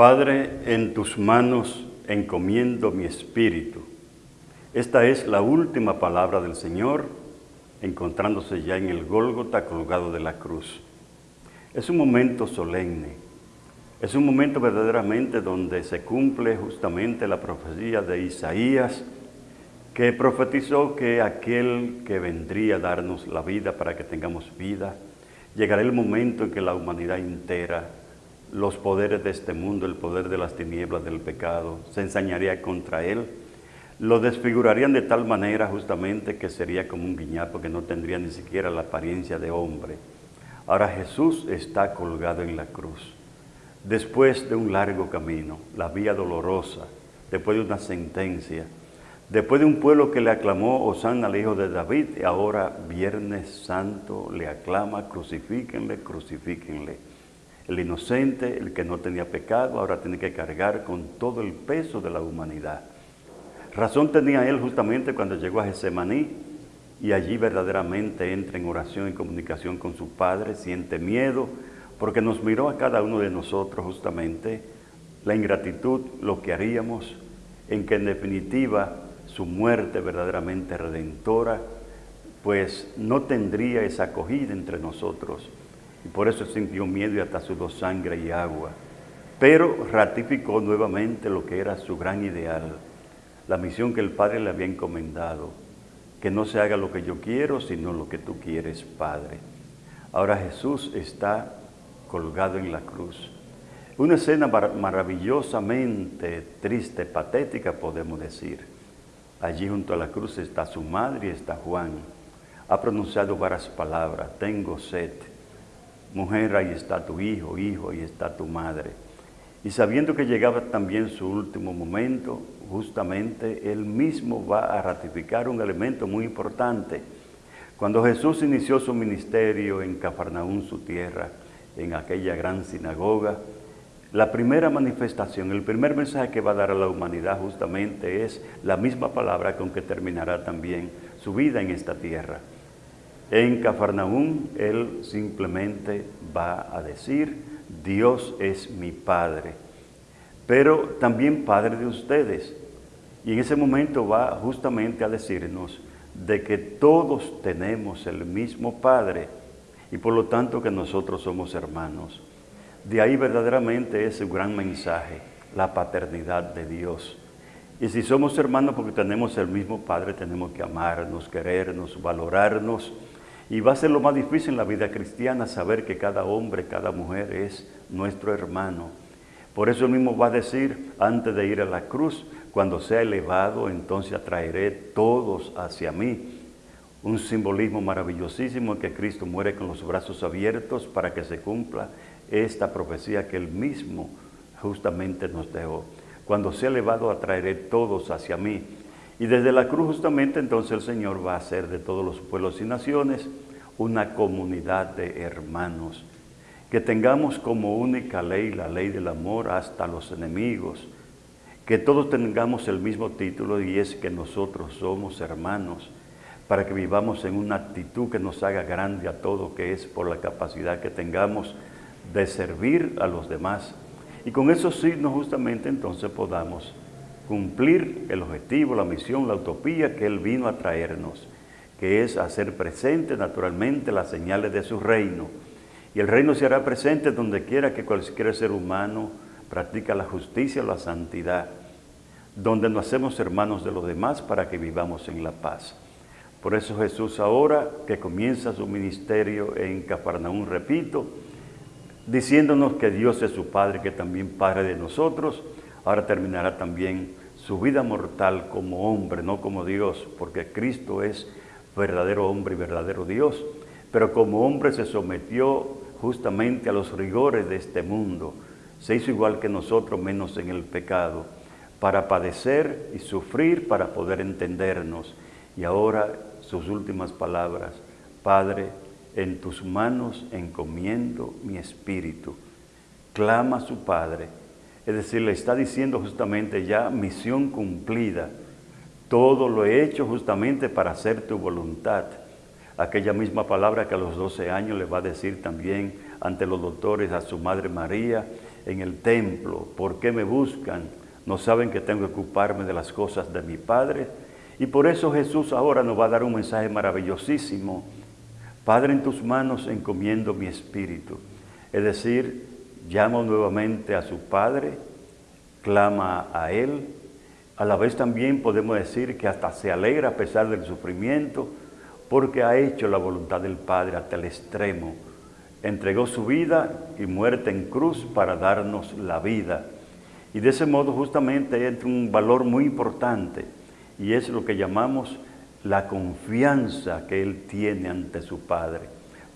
Padre, en tus manos encomiendo mi espíritu. Esta es la última palabra del Señor, encontrándose ya en el Gólgota colgado de la cruz. Es un momento solemne, es un momento verdaderamente donde se cumple justamente la profecía de Isaías, que profetizó que aquel que vendría a darnos la vida para que tengamos vida, llegará el momento en que la humanidad entera, los poderes de este mundo, el poder de las tinieblas del pecado, se ensañaría contra él, lo desfigurarían de tal manera justamente que sería como un guiñapo que no tendría ni siquiera la apariencia de hombre. Ahora Jesús está colgado en la cruz. Después de un largo camino, la vía dolorosa, después de una sentencia, después de un pueblo que le aclamó Osana al hijo de David, y ahora Viernes Santo le aclama, crucifíquenle, crucifíquenle. El inocente, el que no tenía pecado, ahora tiene que cargar con todo el peso de la humanidad. Razón tenía él justamente cuando llegó a Getsemaní y allí verdaderamente entra en oración y comunicación con su Padre, siente miedo, porque nos miró a cada uno de nosotros justamente la ingratitud, lo que haríamos, en que en definitiva su muerte verdaderamente redentora, pues no tendría esa acogida entre nosotros. Y por eso sintió miedo y hasta sudó sangre y agua. Pero ratificó nuevamente lo que era su gran ideal, la misión que el Padre le había encomendado, que no se haga lo que yo quiero, sino lo que tú quieres, Padre. Ahora Jesús está colgado en la cruz. Una escena maravillosamente triste, patética, podemos decir. Allí junto a la cruz está su madre y está Juan. Ha pronunciado varias palabras, tengo sed. Mujer, ahí está tu hijo, hijo, ahí está tu madre. Y sabiendo que llegaba también su último momento, justamente él mismo va a ratificar un elemento muy importante. Cuando Jesús inició su ministerio en Cafarnaún, su tierra, en aquella gran sinagoga, la primera manifestación, el primer mensaje que va a dar a la humanidad justamente es la misma palabra con que terminará también su vida en esta tierra. En Cafarnaún, él simplemente va a decir, Dios es mi Padre, pero también Padre de ustedes. Y en ese momento va justamente a decirnos de que todos tenemos el mismo Padre y por lo tanto que nosotros somos hermanos. De ahí verdaderamente es un gran mensaje, la paternidad de Dios. Y si somos hermanos porque tenemos el mismo Padre, tenemos que amarnos, querernos, valorarnos. Y va a ser lo más difícil en la vida cristiana saber que cada hombre, cada mujer es nuestro hermano. Por eso él mismo va a decir, antes de ir a la cruz, cuando sea elevado, entonces atraeré todos hacia mí. Un simbolismo maravillosísimo que Cristo muere con los brazos abiertos para que se cumpla esta profecía que Él mismo justamente nos dejó. Cuando sea elevado, atraeré todos hacia mí. Y desde la cruz justamente entonces el Señor va a hacer de todos los pueblos y naciones una comunidad de hermanos. Que tengamos como única ley la ley del amor hasta los enemigos. Que todos tengamos el mismo título y es que nosotros somos hermanos para que vivamos en una actitud que nos haga grande a todo, que es por la capacidad que tengamos de servir a los demás. Y con esos signos justamente entonces podamos cumplir el objetivo, la misión, la utopía que Él vino a traernos, que es hacer presente naturalmente las señales de su reino. Y el reino se hará presente donde quiera que cualquier ser humano practica la justicia o la santidad, donde nos hacemos hermanos de los demás para que vivamos en la paz. Por eso Jesús ahora que comienza su ministerio en Cafarnaún, repito, diciéndonos que Dios es su Padre, que también Padre de nosotros, ahora terminará también su vida mortal como hombre, no como Dios, porque Cristo es verdadero hombre y verdadero Dios, pero como hombre se sometió justamente a los rigores de este mundo, se hizo igual que nosotros, menos en el pecado, para padecer y sufrir, para poder entendernos. Y ahora sus últimas palabras, Padre, en tus manos encomiendo mi espíritu. Clama a su Padre. Es decir, le está diciendo justamente ya misión cumplida. Todo lo he hecho justamente para hacer tu voluntad. Aquella misma palabra que a los 12 años le va a decir también ante los doctores a su madre María en el templo? ¿Por qué me buscan? ¿No saben que tengo que ocuparme de las cosas de mi Padre? Y por eso Jesús ahora nos va a dar un mensaje maravillosísimo. Padre, en tus manos encomiendo mi espíritu. Es decir, llama nuevamente a su Padre, clama a Él. A la vez también podemos decir que hasta se alegra a pesar del sufrimiento, porque ha hecho la voluntad del Padre hasta el extremo. Entregó su vida y muerte en cruz para darnos la vida. Y de ese modo justamente entra un valor muy importante, y es lo que llamamos la confianza que Él tiene ante su Padre.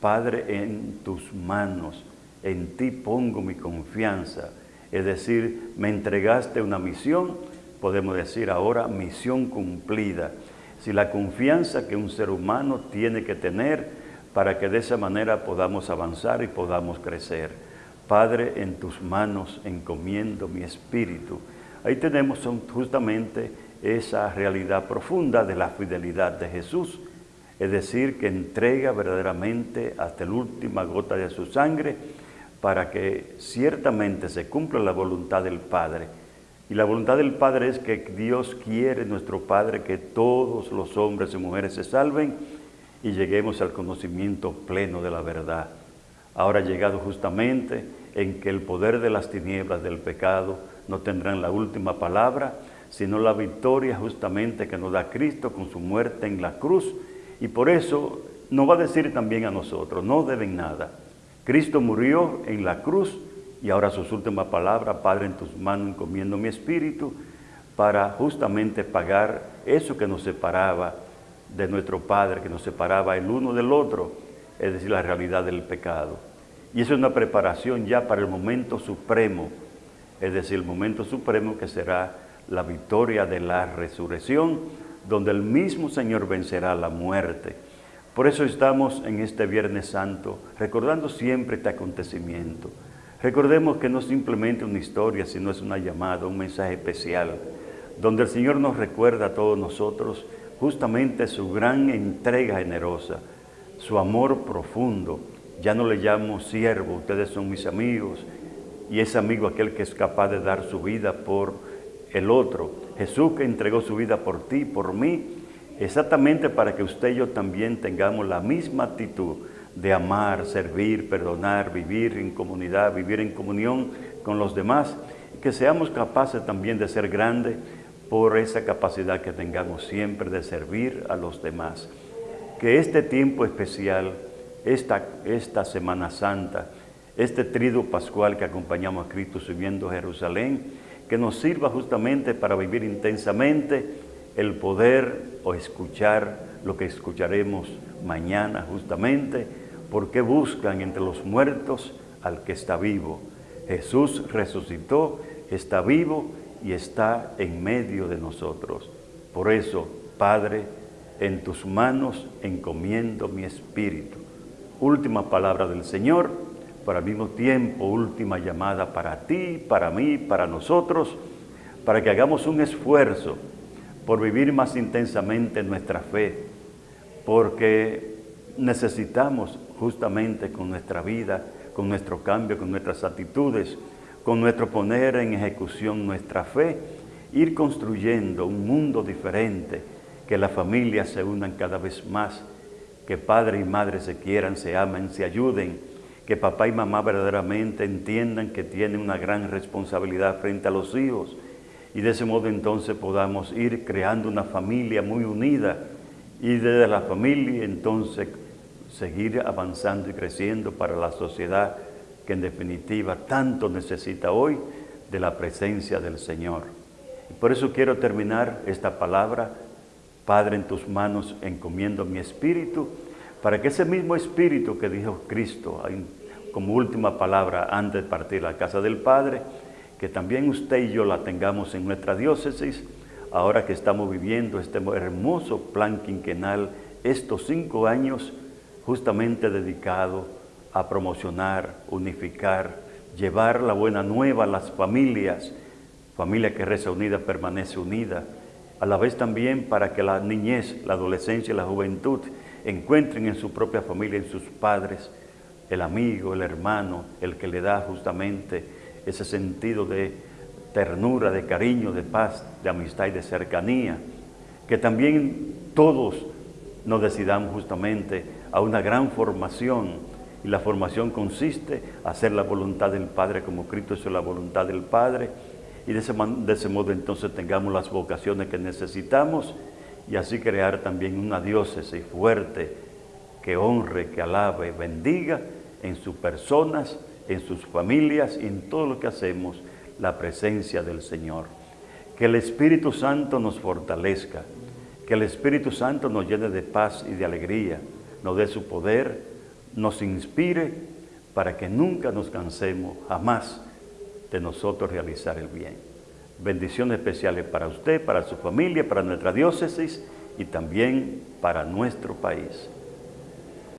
Padre, en tus manos en ti pongo mi confianza. Es decir, me entregaste una misión, podemos decir ahora misión cumplida. Si la confianza que un ser humano tiene que tener para que de esa manera podamos avanzar y podamos crecer. Padre, en tus manos encomiendo mi espíritu. Ahí tenemos justamente esa realidad profunda de la fidelidad de Jesús, es decir, que entrega verdaderamente hasta la última gota de su sangre para que ciertamente se cumpla la voluntad del Padre. Y la voluntad del Padre es que Dios quiere, nuestro Padre, que todos los hombres y mujeres se salven y lleguemos al conocimiento pleno de la verdad. Ahora llegado justamente en que el poder de las tinieblas del pecado no tendrán la última palabra, sino la victoria justamente que nos da Cristo con su muerte en la cruz. Y por eso nos va a decir también a nosotros, no deben nada Cristo murió en la cruz y ahora sus últimas palabras, Padre, en tus manos encomiendo mi espíritu, para justamente pagar eso que nos separaba de nuestro Padre, que nos separaba el uno del otro, es decir, la realidad del pecado. Y eso es una preparación ya para el momento supremo, es decir, el momento supremo que será la victoria de la resurrección, donde el mismo Señor vencerá la muerte por eso estamos en este Viernes Santo recordando siempre este acontecimiento. Recordemos que no es simplemente una historia, sino es una llamada, un mensaje especial, donde el Señor nos recuerda a todos nosotros justamente su gran entrega generosa, su amor profundo. Ya no le llamo siervo, ustedes son mis amigos, y es amigo aquel que es capaz de dar su vida por el otro. Jesús que entregó su vida por ti, por mí, exactamente para que usted y yo también tengamos la misma actitud de amar, servir, perdonar, vivir en comunidad, vivir en comunión con los demás, que seamos capaces también de ser grandes por esa capacidad que tengamos siempre de servir a los demás. Que este tiempo especial, esta, esta Semana Santa, este trido pascual que acompañamos a Cristo subiendo a Jerusalén, que nos sirva justamente para vivir intensamente el poder o escuchar lo que escucharemos mañana justamente, porque buscan entre los muertos al que está vivo. Jesús resucitó, está vivo y está en medio de nosotros. Por eso, Padre, en tus manos encomiendo mi espíritu. Última palabra del Señor, para al mismo tiempo última llamada para ti, para mí, para nosotros, para que hagamos un esfuerzo por vivir más intensamente nuestra fe, porque necesitamos justamente con nuestra vida, con nuestro cambio, con nuestras actitudes, con nuestro poner en ejecución nuestra fe, ir construyendo un mundo diferente, que las familias se unan cada vez más, que padre y madre se quieran, se amen, se ayuden, que papá y mamá verdaderamente entiendan que tienen una gran responsabilidad frente a los hijos, y de ese modo entonces podamos ir creando una familia muy unida y desde la familia entonces seguir avanzando y creciendo para la sociedad que en definitiva tanto necesita hoy de la presencia del Señor. Y por eso quiero terminar esta palabra, Padre, en tus manos encomiendo mi espíritu, para que ese mismo espíritu que dijo Cristo como última palabra antes de partir a la casa del Padre, que también usted y yo la tengamos en nuestra diócesis, ahora que estamos viviendo este hermoso plan quinquenal, estos cinco años justamente dedicado a promocionar, unificar, llevar la buena nueva a las familias, familia que reza unida permanece unida, a la vez también para que la niñez, la adolescencia y la juventud encuentren en su propia familia, en sus padres, el amigo, el hermano, el que le da justamente ese sentido de ternura, de cariño, de paz, de amistad y de cercanía. Que también todos nos decidamos justamente a una gran formación y la formación consiste en hacer la voluntad del Padre como Cristo hizo la voluntad del Padre y de ese, de ese modo entonces tengamos las vocaciones que necesitamos y así crear también una diócesis fuerte que honre, que alabe, bendiga en sus personas, en sus familias y en todo lo que hacemos la presencia del Señor. Que el Espíritu Santo nos fortalezca, que el Espíritu Santo nos llene de paz y de alegría, nos dé su poder, nos inspire para que nunca nos cansemos jamás de nosotros realizar el bien. Bendiciones especiales para usted, para su familia, para nuestra diócesis y también para nuestro país.